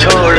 छोड़